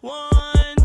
One.